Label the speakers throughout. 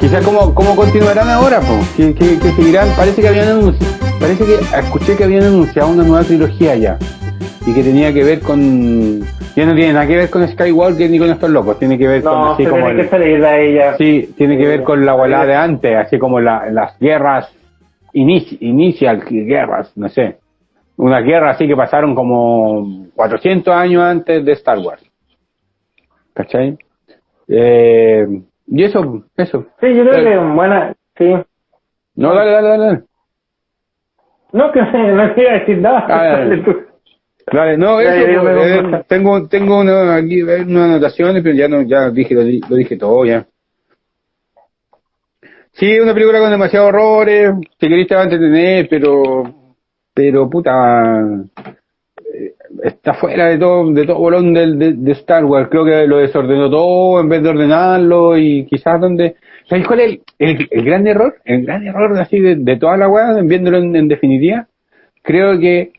Speaker 1: Quizás cómo, cómo continuarán ahora, pues, que, que, que seguirán, parece que habían anunciado, parece que escuché que habían anunciado una nueva trilogía ya, y que tenía que ver con, ya no tiene nada que ver con Skywalker ni con estos locos, tiene que ver con
Speaker 2: No,
Speaker 1: así
Speaker 2: se
Speaker 1: como
Speaker 2: tiene
Speaker 1: el-
Speaker 2: que salir de ella.
Speaker 1: Sí, tiene que ver con la abuela de antes, así como la- las guerras inici- inicial guerras, no sé. Una guerra así que pasaron como 400 años antes de Star Wars. ¿Cachai? Eh, y eso, eso.
Speaker 2: Sí, yo creo
Speaker 1: Eh,
Speaker 2: que buena, sí.
Speaker 1: No, dale, dale, dale. dale.
Speaker 2: No, que no quiero decir nada.
Speaker 1: Ah, dale.
Speaker 2: Dale tú.
Speaker 1: Dale, no, eso, eh, tengo, tengo una, aquí eh, unas anotaciones, pero ya no, ya dije, lo, lo dije todo ya. Sí, una película con demasiados horrores, si querés te va a entretener, pero, pero puta, eh, está fuera de todo, de todo bolón de, de Star Wars, creo que lo desordenó todo en vez de ordenarlo y quizás donde, ¿sabes cuál es el, el, el gran error? El gran error así de, toda la weá, viéndolo en, en definitiva, creo que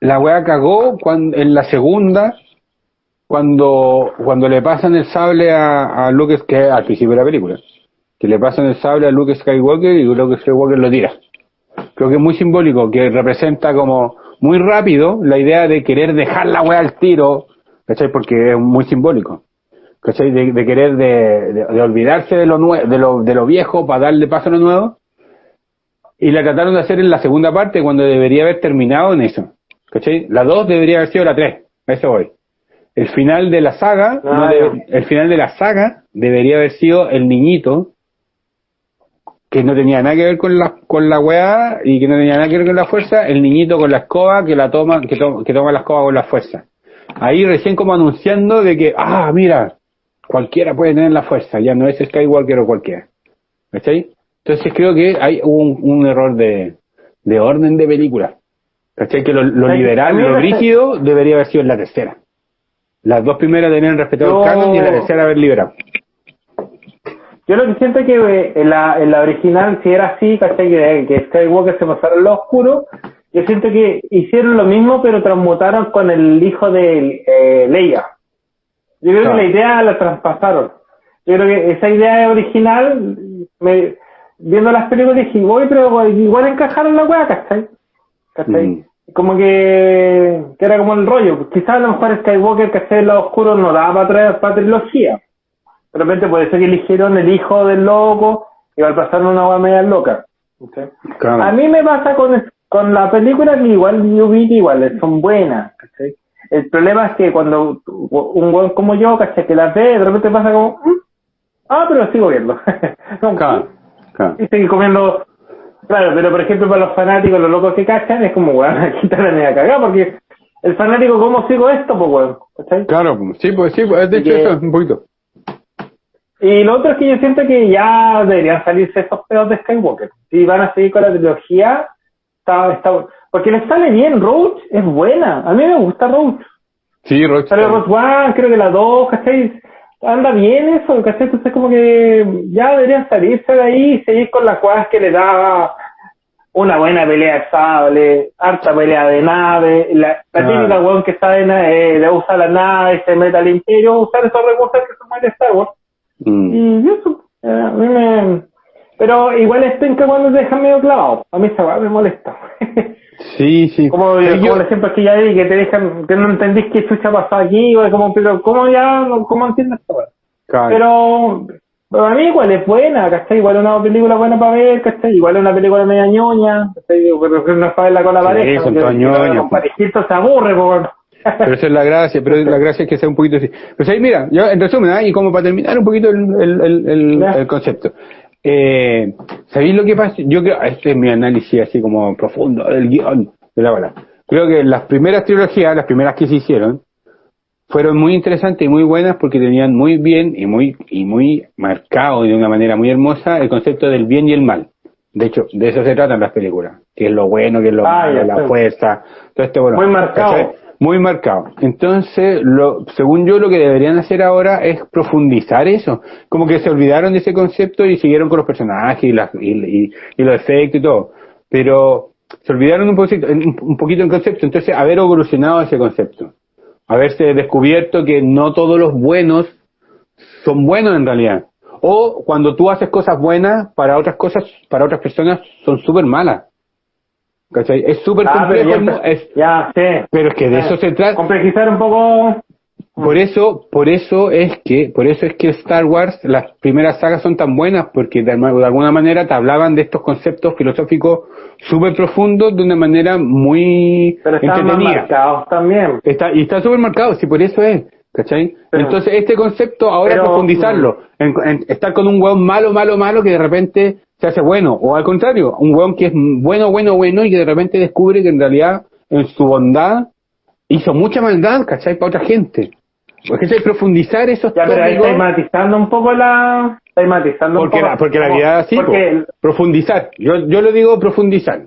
Speaker 1: la weá cagó cuando, en la segunda, cuando, cuando le pasan el sable a, a Luke, que al principio de la película, que le pasan el sable a Luke Skywalker y Luke Skywalker lo tira. Creo que es muy simbólico, que representa como muy rápido la idea de querer dejar la weá al tiro, ¿cachai? Porque es muy simbólico. ¿Cachai? De, de querer de, de, de olvidarse de lo, nue de, lo, de lo viejo para darle paso a lo nuevo. Y la trataron de hacer en la segunda parte cuando debería haber terminado en eso. ¿Cachai? La 2 debería haber sido la 3. A eso voy. El final de la saga,
Speaker 2: Ah,
Speaker 1: no debe- el final de la saga debería haber sido el niñito que no tenía nada que ver con la con la weá y que no tenía nada que ver con la fuerza, el niñito con la escoba que la toma que, to- que toma la escoba con la fuerza. Ahí recién como anunciando de que ah, mira, cualquiera puede tener la fuerza, ya no es Skywalker o cualquiera. ¿Cachai? Entonces creo que hay un, un error de, de orden de película. ¿Cachai? Que lo, lo liberal, lo rígido debería haber sido en la tercera. Las dos primeras deberían respetado el canon y la tercera haber liberado.
Speaker 2: Yo lo que siento es que eh, en la, en la original, si era así, ¿cachai? Que, que Skywalker se pasara al lado oscuro, yo siento que hicieron lo mismo, pero transmutaron con el hijo de eh, Leia. Yo creo
Speaker 1: Claro.
Speaker 2: que la idea la traspasaron. Yo creo que esa idea original, me, viendo las películas dije, voy, pero igual encajaron la weá, ¿cachai? ¿cachai?
Speaker 1: Mm.
Speaker 2: Como que, que era como el rollo. Quizás a lo mejor Skywalker, ¿cachai? El lado oscuro no daba para, traer- para trilogía. De repente puede ser que eligieron el hijo del loco y al pasar una hueá media loca. A mí me pasa con, con la película que igual yo vi igual son buenas. El problema es que cuando un weón como yo, ¿cachai? Que las ve, de repente pasa como, "Mm, ah, pero sigo viendo.
Speaker 1: Claro, claro.
Speaker 2: y seguir comiendo. Claro, pero por ejemplo para los fanáticos, los locos que cachan, es como, weón, aquí te la media cagada, porque el fanático, ¿cómo sigo esto? Pues, weón, ¿cachai?
Speaker 1: Claro, sí, pues sí, pues, de hecho
Speaker 2: Que-
Speaker 1: eso, un poquito.
Speaker 2: Y lo otro es que yo siento que ya deberían salirse esos pedos de Skywalker. Si van a seguir con la trilogía, está, está, porque les sale bien, Roach es buena, a mí me gusta Roach.
Speaker 1: Sí, Roche.
Speaker 2: Sale Roach One, creo que la 2, ¿cachai? Anda bien eso, ¿cachai? Entonces como que ya deberían salirse de ahí y seguir con las cosas que le da una buena pelea de sable, harta pelea de nave, la, la
Speaker 1: Ah.
Speaker 2: típica weón que sabe eh, le usa la nave, se mete al imperio, usar esos recursos que son de Star Wars.
Speaker 1: Mm.
Speaker 2: Y eso, a mí me... Pero igual es penca cuando te dejan medio clavado. A mí esa weá me molesta.
Speaker 1: Sí, sí.
Speaker 2: como,
Speaker 1: yo-
Speaker 2: el ejemplo que ya di, que te dejan, que no entendís qué chucha pasó aquí, o como, pero ¿cómo ya, cómo entiendes esta weá? Pero, pero a mí igual es buena, ¿cachai? Igual es una película buena para ver, ¿cachai? Igual es una película media ñoña, ¿cachai? Pero que no es para verla con la
Speaker 1: Sí,
Speaker 2: pareja.
Speaker 1: todas
Speaker 2: si la Con se aburre, pues.
Speaker 1: Pero esa es la gracia, pero la gracia es que sea un poquito así. Pues ahí, mira, yo en resumen, y como para terminar un poquito el, el, el, concepto. Eh, ¿Sabéis lo que pasa? Yo creo, este es mi análisis así como profundo del guion de la bala. Creo que las primeras trilogías, las primeras que se hicieron, fueron muy interesantes y muy buenas porque tenían muy bien y muy, y muy marcado y de una manera muy hermosa el concepto del bien y el mal. De hecho, de eso se tratan las películas. Que es lo bueno, que es lo
Speaker 2: Ah,
Speaker 1: malo, la fuerza, todo este bueno.
Speaker 2: Muy marcado.
Speaker 1: Muy marcado. Entonces, lo, según yo, lo que deberían hacer ahora es profundizar eso. Como que se olvidaron de ese concepto y siguieron con los personajes y, las, y, los efectos y todo. Pero se olvidaron un poquito, un poquito el concepto, entonces haber evolucionado ese concepto, haberse descubierto que no todos los buenos son buenos en realidad, o cuando tú haces cosas buenas, para otras cosas, para otras personas son súper malas. ¿Cachai? Es súper
Speaker 2: Ah, pero
Speaker 1: complejo, mu- es-
Speaker 2: ya, sí.
Speaker 1: pero es que de eso se trata.
Speaker 2: Complejizar un poco.
Speaker 1: Por eso, por eso es que, por eso es que Star Wars, las primeras sagas son tan buenas, porque de, alguna manera te hablaban de estos conceptos filosóficos súper profundos de una manera muy
Speaker 2: Pero están más
Speaker 1: entretenida.
Speaker 2: marcados también.
Speaker 1: Está, y está súper marcado, sí, por eso es, ¿cachai?
Speaker 2: Pero-
Speaker 1: Entonces, este concepto, ahora
Speaker 2: pero-
Speaker 1: profundizarlo, en, en estar con un weón malo, malo, malo, que de repente se hace bueno, o al contrario, un weón que es bueno, bueno, bueno, y que de repente descubre que en realidad, en su bondad, hizo mucha maldad, ¿cachai? Para otra gente. Porque es profundizar esos
Speaker 2: Ya, pero ahí matizando un poco la. Matizando
Speaker 1: porque
Speaker 2: un poco.
Speaker 1: la, porque la vida es así,
Speaker 2: Porque
Speaker 1: profundizar. Yo, yo lo digo profundizar,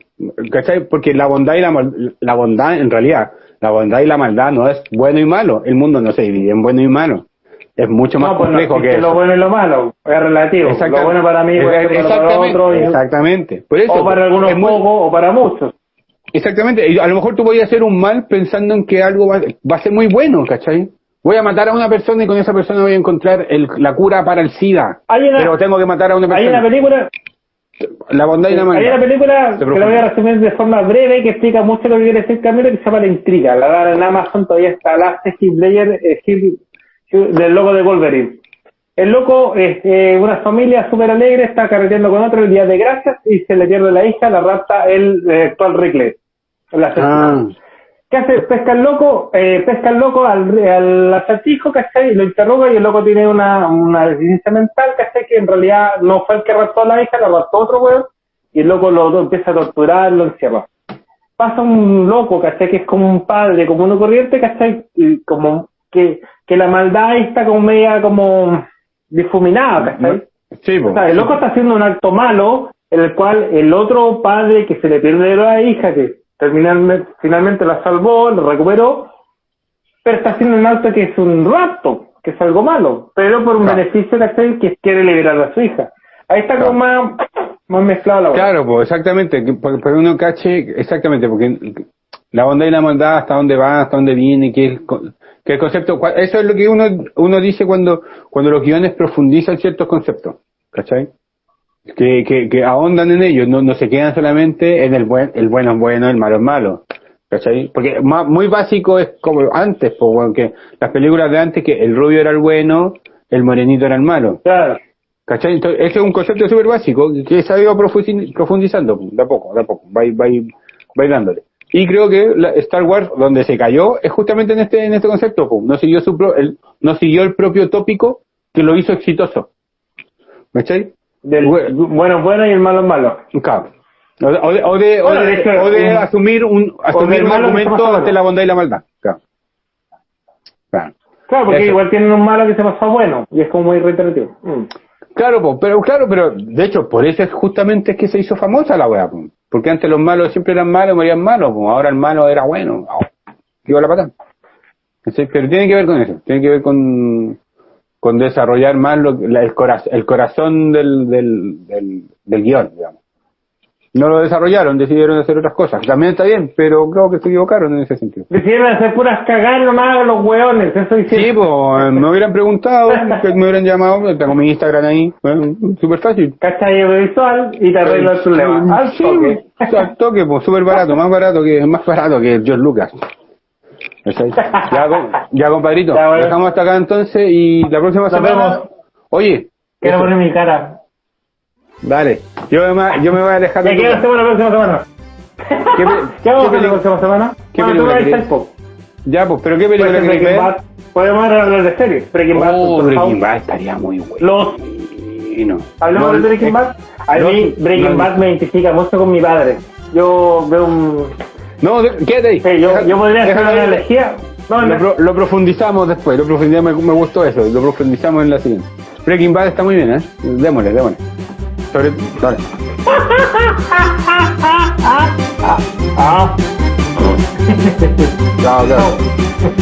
Speaker 1: ¿cachai? Porque la bondad y la, la bondad, en realidad, la bondad y la maldad no es bueno y malo. El mundo no se divide en bueno y malo. Es mucho más
Speaker 2: no, pues no
Speaker 1: complejo que
Speaker 2: existe
Speaker 1: eso.
Speaker 2: lo bueno y lo malo. Es relativo. Lo bueno para mí puede ser malo para
Speaker 1: exactamente,
Speaker 2: otro. y-
Speaker 1: exactamente. Por eso,
Speaker 2: o para algunos
Speaker 1: es muy-
Speaker 2: pocos o para muchos.
Speaker 1: Exactamente. Y a lo mejor tú podías hacer un mal pensando en que algo va, va a ser muy bueno, ¿cachai? Voy a matar a una persona y con esa persona voy a encontrar el- la cura para el SIDA.
Speaker 2: Hay una-
Speaker 1: pero tengo que matar a una
Speaker 2: Hay
Speaker 1: persona.
Speaker 2: una película,
Speaker 1: la bondad y la
Speaker 2: hay
Speaker 1: maldad.
Speaker 2: una película que la voy a resumir de forma breve que explica mucho lo que quiere decir Camilo que se llama La Intriga. La dan en Amazon todavía está la Ledger, eh, del loco de Wolverine. El loco es eh, una familia súper alegre, está carreteando con otro el día de gracias y se le pierde la hija, la rapta el eh, actual Rickles. Asesino.
Speaker 1: Ah,
Speaker 2: ¿Qué hace? Pesca el loco, eh, pesca el loco al, al acertijo, ¿cachai? Y lo interroga y el loco tiene una, una deficiencia mental, ¿cachai? Que en realidad no fue el que raptó a la hija, la raptó otro weón, y el loco lo, lo empieza a torturar, lo encierra. Pasa un loco, ¿cachai? Que es como un padre, como uno corriente, ¿cachai? Y como que, que la maldad está como media como difuminada, ¿cachai?
Speaker 1: sí.
Speaker 2: O sea, el loco está haciendo un acto malo en el cual el otro padre que se le pierde la hija, que terminalmente, finalmente la salvó, la recuperó, pero está haciendo un acto que es un rapto, que es algo malo, pero por un
Speaker 1: Claro.
Speaker 2: beneficio ¿cachai? que quiere liberar a su hija. Ahí está como más, más mezclado la
Speaker 1: Claro, pues exactamente, que- para que uno cache, exactamente, porque la bondad y la maldad, hasta dónde va, hasta dónde viene, qué es, co- qué el concepto, eso es lo que uno, uno dice cuando, cuando los guiones profundizan ciertos conceptos, ¿cachai? Que, que, que ahondan en ellos, no, no se quedan solamente en el buen, el bueno es bueno, el malo es malo, ¿cachai? Porque muy básico es como antes, pues, bueno, que las películas de antes, que el rubio era el bueno, el morenito era el malo,
Speaker 2: Claro.
Speaker 1: ¿Cachai? Entonces, ese es un concepto súper básico que se ha ido profundizando de a poco, de a poco, va, va, va dándole. Y creo que la- Star Wars, donde se cayó, es justamente en este en este concepto, pum. no siguió su pro- el, no siguió el propio tópico que lo hizo exitoso. ¿Cachai?
Speaker 2: Del
Speaker 1: Bueno.
Speaker 2: bueno y el malo malo.
Speaker 1: Claro. O de, o de, o de,
Speaker 2: Bueno,
Speaker 1: o de-
Speaker 2: hecho,
Speaker 1: o de
Speaker 2: un-
Speaker 1: asumir un, asumir un argumento ante la bondad y la maldad. Claro. Claro.
Speaker 2: Claro, porque
Speaker 1: Eso.
Speaker 2: igual tienen un malo que se pasa bueno, y es como muy reiterativo. Mm.
Speaker 1: Claro, pero claro, pero de hecho, por eso es justamente es que se hizo famosa la weá, po. porque antes los malos siempre eran malos, morían malos, ahora el malo era bueno, digo la pata. ¿Cachai? Pero tiene que ver con eso, tiene que ver con, con desarrollar más lo, la- el, corazón, el corazón del, del, del, del guion, digamos. No lo desarrollaron, decidieron hacer otras cosas. También está bien, pero creo que se equivocaron en ese sentido.
Speaker 2: Decidieron hacer puras cagar nomás a los hueones, eso hicieron.
Speaker 1: Sí, pues me hubieran preguntado, que me hubieran llamado, tengo mi Instagram ahí, bueno, súper fácil.
Speaker 2: ¿Cachai? Audiovisual y te arregla el problema. Al
Speaker 1: Sí,
Speaker 2: toque.
Speaker 1: al toque, pues súper barato, más barato que más barato que George Lucas. Ya, ya compadrito,
Speaker 2: Ya, bueno.
Speaker 1: dejamos hasta acá entonces y la próxima semana.
Speaker 2: vemos.
Speaker 1: Oye,
Speaker 2: Quiero poner mi cara.
Speaker 1: dale, yo me, yo me voy a alejar de tu
Speaker 2: quiero hacemos la próxima semana.
Speaker 1: ¿Qué,
Speaker 2: ¿Qué vamos a
Speaker 1: qué
Speaker 2: hacer la próxima semana?
Speaker 1: qué
Speaker 2: Bueno,
Speaker 1: película querés? Ya, pues, pero ¿qué
Speaker 2: Puede
Speaker 1: película querés ver?
Speaker 2: Bad. Podemos hablar de series. Breaking Bad.
Speaker 1: Oh, Breaking. Bad estaría muy bueno.
Speaker 2: Los
Speaker 1: No.
Speaker 2: Hablemos
Speaker 1: No,
Speaker 2: de Breaking
Speaker 1: eh,
Speaker 2: Bad. A mí Breaking
Speaker 1: no,
Speaker 2: Bad me identifica mucho con mi padre. Yo veo un...
Speaker 1: No, quédate ahí.
Speaker 2: Sí, yo,
Speaker 1: Deja-
Speaker 2: yo podría hacer una elegía. No,
Speaker 1: Lo,
Speaker 2: no.
Speaker 1: pro- lo profundizamos después, lo profundizamos, me, me gustó eso, lo profundizamos en la siguiente. Breaking Bad está muy bien, ¿eh? Démosle, démosle. Sobre, dale.
Speaker 2: Ah.
Speaker 1: Chao, chao.